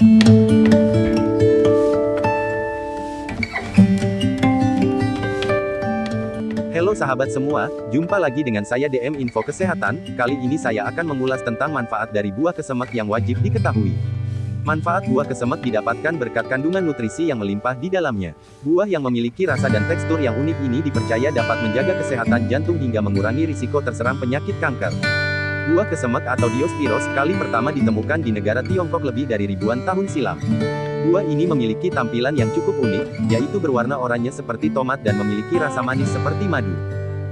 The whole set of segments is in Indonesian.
Halo sahabat semua, jumpa lagi dengan saya DM Info Kesehatan, kali ini saya akan mengulas tentang manfaat dari buah kesemek yang wajib diketahui. Manfaat buah kesemek didapatkan berkat kandungan nutrisi yang melimpah di dalamnya. Buah yang memiliki rasa dan tekstur yang unik ini dipercaya dapat menjaga kesehatan jantung hingga mengurangi risiko terserang penyakit kanker. Buah kesemek atau Diospyros kali pertama ditemukan di negara Tiongkok lebih dari ribuan tahun silam. Buah ini memiliki tampilan yang cukup unik, yaitu berwarna oranye seperti tomat dan memiliki rasa manis seperti madu.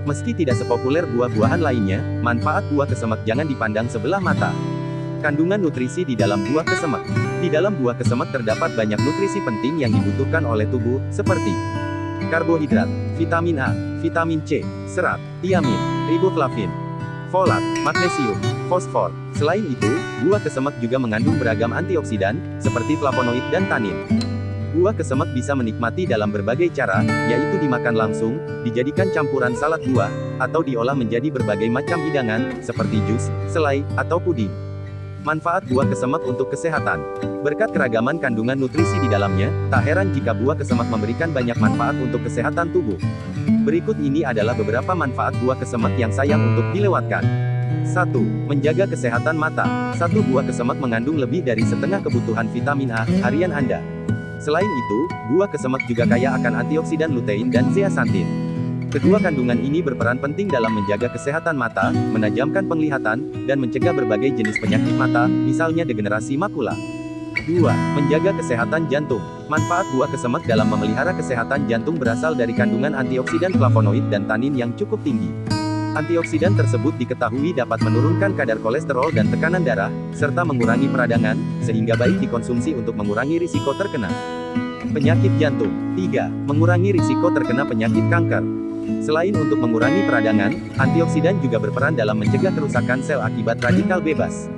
Meski tidak sepopuler buah-buahan lainnya, manfaat buah kesemek jangan dipandang sebelah mata. Kandungan nutrisi di dalam buah kesemek. Di dalam buah kesemek terdapat banyak nutrisi penting yang dibutuhkan oleh tubuh, seperti karbohidrat, vitamin A, vitamin C, serat, tiamin, riboflavin, folat, magnesium, fosfor. Selain itu, buah kesemek juga mengandung beragam antioksidan, seperti flavonoid dan tanin. Buah kesemek bisa menikmati dalam berbagai cara, yaitu dimakan langsung, dijadikan campuran salad buah, atau diolah menjadi berbagai macam hidangan, seperti jus, selai, atau puding. Manfaat buah kesemek untuk kesehatan. Berkat keragaman kandungan nutrisi di dalamnya, tak heran jika buah kesemek memberikan banyak manfaat untuk kesehatan tubuh. Berikut ini adalah beberapa manfaat buah kesemek yang sayang untuk dilewatkan. 1. Menjaga kesehatan mata. Satu buah kesemek mengandung lebih dari setengah kebutuhan vitamin A harian Anda. Selain itu, buah kesemek juga kaya akan antioksidan lutein dan zeaxanthin. Kedua kandungan ini berperan penting dalam menjaga kesehatan mata, menajamkan penglihatan, dan mencegah berbagai jenis penyakit mata, misalnya degenerasi makula. 2. Menjaga kesehatan jantung. Manfaat buah kesemek dalam memelihara kesehatan jantung berasal dari kandungan antioksidan flavonoid dan tanin yang cukup tinggi. Antioksidan tersebut diketahui dapat menurunkan kadar kolesterol dan tekanan darah, serta mengurangi peradangan, sehingga baik dikonsumsi untuk mengurangi risiko terkena penyakit jantung. 3. Mengurangi risiko terkena penyakit kanker. Selain untuk mengurangi peradangan, antioksidan juga berperan dalam mencegah kerusakan sel akibat radikal bebas.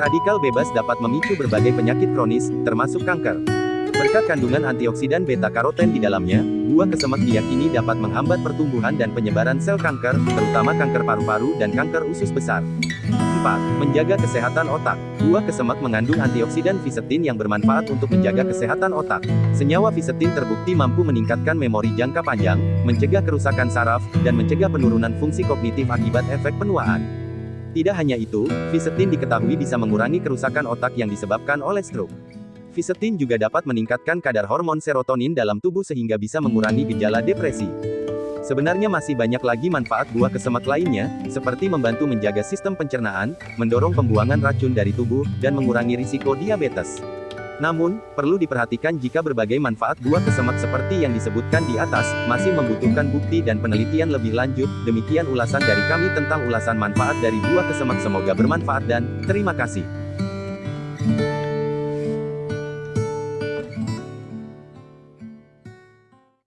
Radikal bebas dapat memicu berbagai penyakit kronis, termasuk kanker. Berkat kandungan antioksidan beta-karoten di dalamnya, buah kesemek diyakini dapat menghambat pertumbuhan dan penyebaran sel kanker, terutama kanker paru-paru dan kanker usus besar. 4. Menjaga kesehatan otak. Buah kesemek mengandung antioksidan visetin yang bermanfaat untuk menjaga kesehatan otak. Senyawa visetin terbukti mampu meningkatkan memori jangka panjang, mencegah kerusakan saraf, dan mencegah penurunan fungsi kognitif akibat efek penuaan. Tidak hanya itu, visetin diketahui bisa mengurangi kerusakan otak yang disebabkan oleh stroke. Visetin juga dapat meningkatkan kadar hormon serotonin dalam tubuh sehingga bisa mengurangi gejala depresi. Sebenarnya masih banyak lagi manfaat buah kesemek lainnya, seperti membantu menjaga sistem pencernaan, mendorong pembuangan racun dari tubuh, dan mengurangi risiko diabetes. Namun, perlu diperhatikan jika berbagai manfaat buah kesemek seperti yang disebutkan di atas, masih membutuhkan bukti dan penelitian lebih lanjut. Demikian ulasan dari kami tentang ulasan manfaat dari buah kesemek semoga bermanfaat dan, terima kasih.